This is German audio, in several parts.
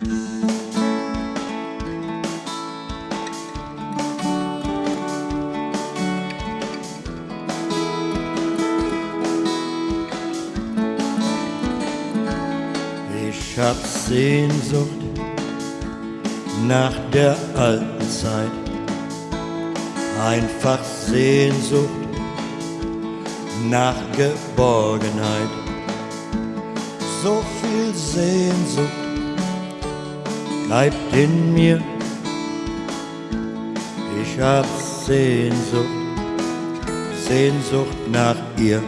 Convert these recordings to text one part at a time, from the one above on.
Ich hab Sehnsucht nach der alten Zeit, einfach Sehnsucht nach Geborgenheit, so viel Sehnsucht bleibt in mir. Ich hab Sehnsucht, Sehnsucht nach ihr.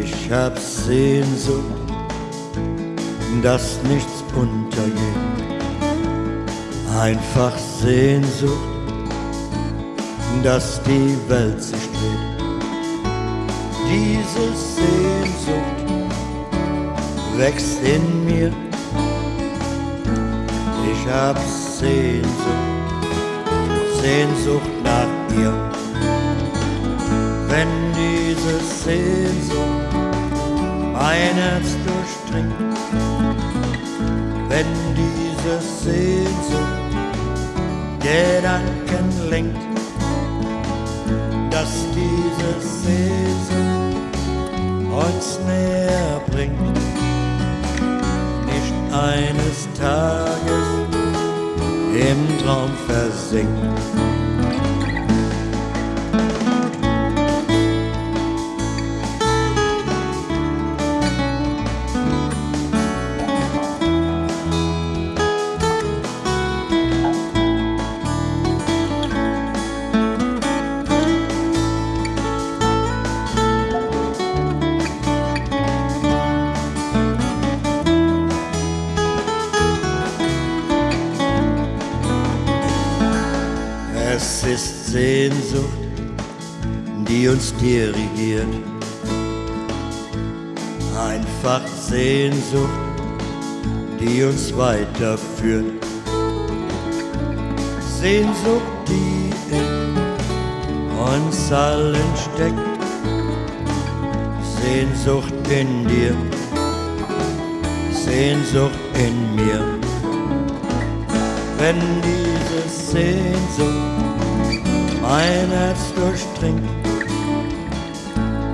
Ich hab Sehnsucht, dass nichts untergeht. Einfach Sehnsucht, dass die Welt sich dreht. Diese Sehnsucht wächst in mir. Ich hab Sehnsucht, Sehnsucht nach ihr. Wenn diese Sehnsucht mein Herz durchdringt, wenn diese Sehnsucht Gedanken lenkt, dass diese Sehnsucht uns näher bringt, nicht eines Tages im Traum versinkt. Es ist Sehnsucht, die uns dirigiert. Einfach Sehnsucht, die uns weiterführt. Sehnsucht, die in uns allen steckt. Sehnsucht in dir, Sehnsucht in mir. Wenn diese Sehnsucht mein Herz durchdringt,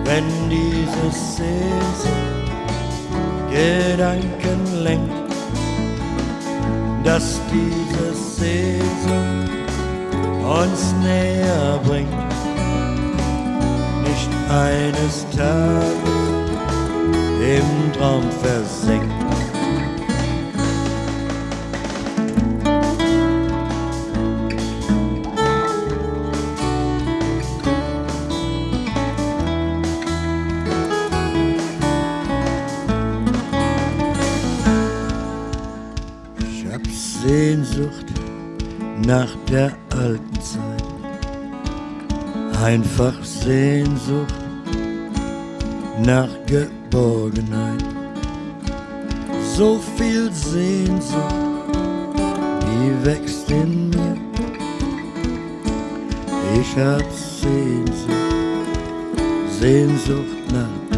wenn diese Sehnsucht Gedanken lenkt, dass diese Sehnsucht uns näher bringt, nicht eines Tages im Traum versinkt. Hab Sehnsucht nach der alten Zeit, einfach Sehnsucht nach Geborgenheit, so viel Sehnsucht, die wächst in mir. Ich hab Sehnsucht, Sehnsucht nach